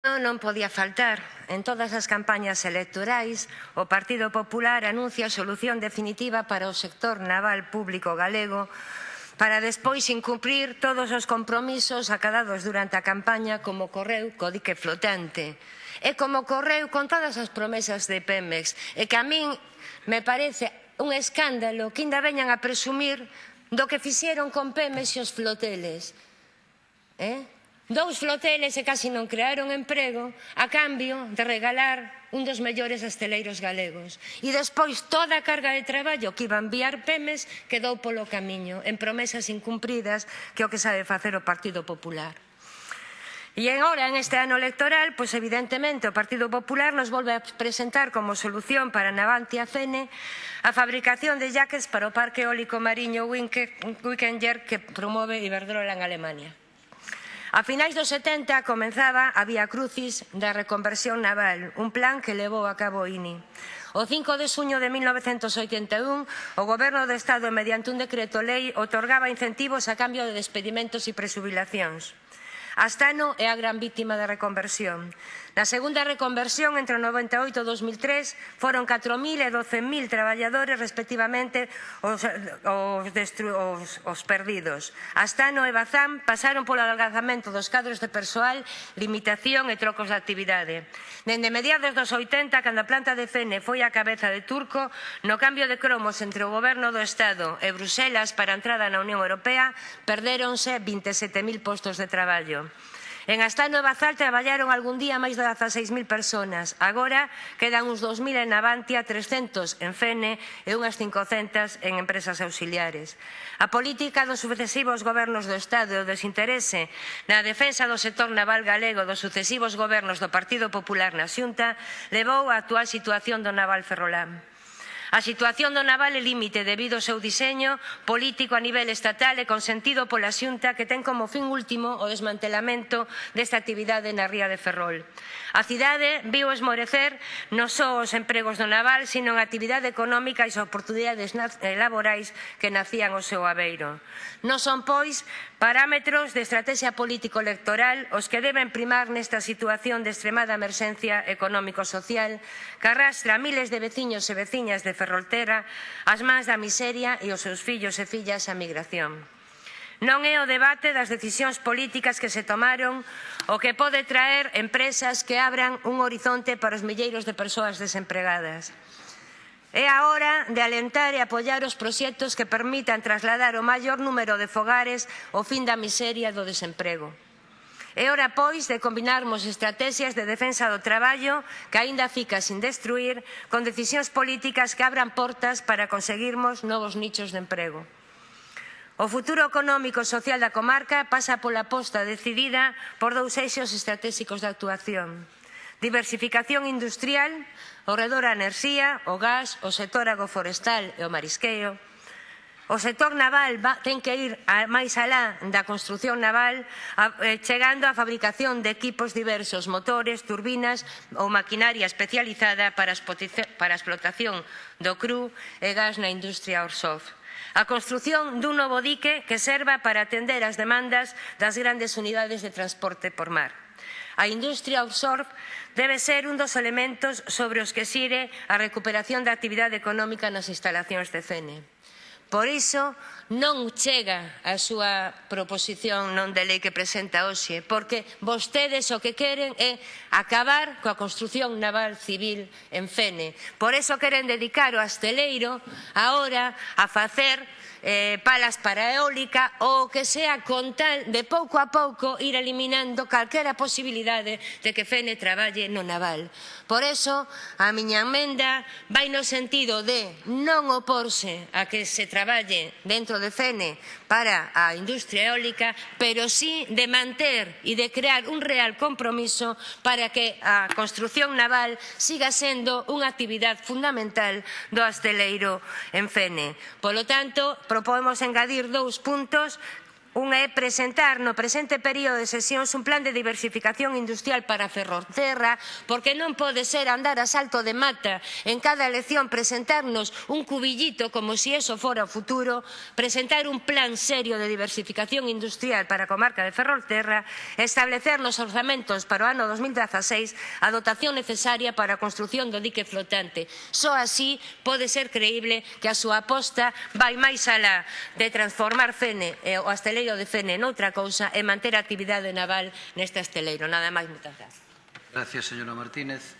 non podía faltar. En todas as campañas electorais, o Partido Popular anuncia a solución definitiva para o sector naval público galego para despois incumprir todos os compromisos acadados durante a campaña como correu co dique flotante e como correu con todas as promesas de Pemex e que a min me parece un escándalo que ainda veñan a presumir do que fixeron con Pemex e os floteles. Eh? Dous floteles e casi non crearon emprego a cambio de regalar un dos mellores asteleiros galegos. E despois toda a carga de traballo que iba a enviar Pemes quedou polo camiño, en promesas incumpridas que o que sabe facer o Partido Popular. E agora, en este ano electoral, pois evidentemente o Partido Popular nos volve a presentar como solución para Navantia e Fene a fabricación de jaques para o parque eólico mariño Winkender que promove Iberdrola en Alemania. A finais dos 70 comenzaba a Vía Crucis da reconversión naval, un plan que levou a cabo INI. O 5 de suño de 1981, o Goberno do Estado, mediante un decreto lei, otorgaba incentivos a cambio de despedimentos e presubilacións. Astano é a gran vítima da reconversión. Na segunda reconversión, entre o 98 e o 2003, foron 4.000 e 12.000 traballadores, respectivamente, os, os, os, os perdidos. Astano e Bazán pasaron polo alargamento dos cadros de persoal, limitación e trocos de actividade. Dende mediados dos 80, cando a planta de Fene foi a cabeza de Turco, no cambio de cromos entre o goberno do Estado e Bruselas para a entrada na Unión Europea, perdéronse 27.000 postos de traballo. En Astá Nova Zal traballaron algún día máis de 16.000 personas. Agora quedan uns 2.000 en Navantia, 300 en Fene e unhas 500 en empresas auxiliares. A política dos sucesivos gobernos do Estado e o desinterese na defensa do sector naval galego dos sucesivos gobernos do Partido Popular na Xunta levou á actual situación do naval ferrolán. A situación do naval é límite debido ao seu diseño político a nivel estatal e consentido pola xunta que ten como fin último o desmantelamento desta actividade na ría de Ferrol. A cidade viu esmorecer non só os empregos do naval, sino a actividade económica e as oportunidades eh, laborais que nacían ao seu abeiro. Non son, pois, Parámetros de estrategia político-electoral os que deben primar nesta situación de extremada emerxencia económico-social que arrastra a miles de veciños e veciñas de Ferroltera as mans da miseria e os seus fillos e fillas á migración. Non é o debate das decisións políticas que se tomaron o que pode traer empresas que abran un horizonte para os milleiros de persoas desempregadas. É a hora de alentar e apoiar os proxectos que permitan trasladar o maior número de fogares ao fin da miseria do desemprego. É hora, pois, de combinarmos estrategias de defensa do traballo que aínda fica sin destruir con decisións políticas que abran portas para conseguirmos novos nichos de emprego. O futuro económico e social da comarca pasa pola aposta decidida por dous eixos estratégicos de actuación Diversificación industrial o redor a enerxía, o gas, o sector agroforestal e o marisqueo. O sector naval va, ten que ir a, máis alá da construción naval, a, eh, chegando á fabricación de equipos diversos, motores, turbinas ou maquinaria especializada para, para a explotación do cru e gas na industria offshore. A construción dun novo dique que serva para atender as demandas das grandes unidades de transporte por mar. A industria offshore debe ser un dos elementos sobre os que xire a recuperación da actividade económica nas instalacións de CENE. Por iso non chega a súa proposición non de lei que presenta hoxe, porque vostedes o que queren é acabar coa construción naval civil en Fene. Por iso queren dedicar o asteleiro agora a facer eh, palas para eólica ou que sea con tal de pouco a pouco ir eliminando calquera posibilidade de que Fene traballe no naval. Por eso, a miña emenda vai no sentido de non oporse a que se traballe dentro de Fene para a industria eólica, pero sí de manter e de crear un real compromiso para que a construción naval siga sendo unha actividade fundamental do asteleiro en Fene. Polo tanto, Propomos engadir dous puntos Unha é presentar no presente período de sesións un plan de diversificación industrial para Ferrolterra, porque non pode ser andar a salto de mata en cada elección presentarnos un cubillito como se si eso fora o futuro, presentar un plan serio de diversificación industrial para a comarca de Ferrolterra, establecer nos orzamentos para o ano 2016 a dotación necesaria para a construción do dique flotante. Só así pode ser creíble que a súa aposta vai máis alá de transformar Fene e eh, o Astelé esteleiro defende noutra cousa e manter a actividade naval neste esteleiro. Nada máis, moitas grazas. Gracias, señora Martínez.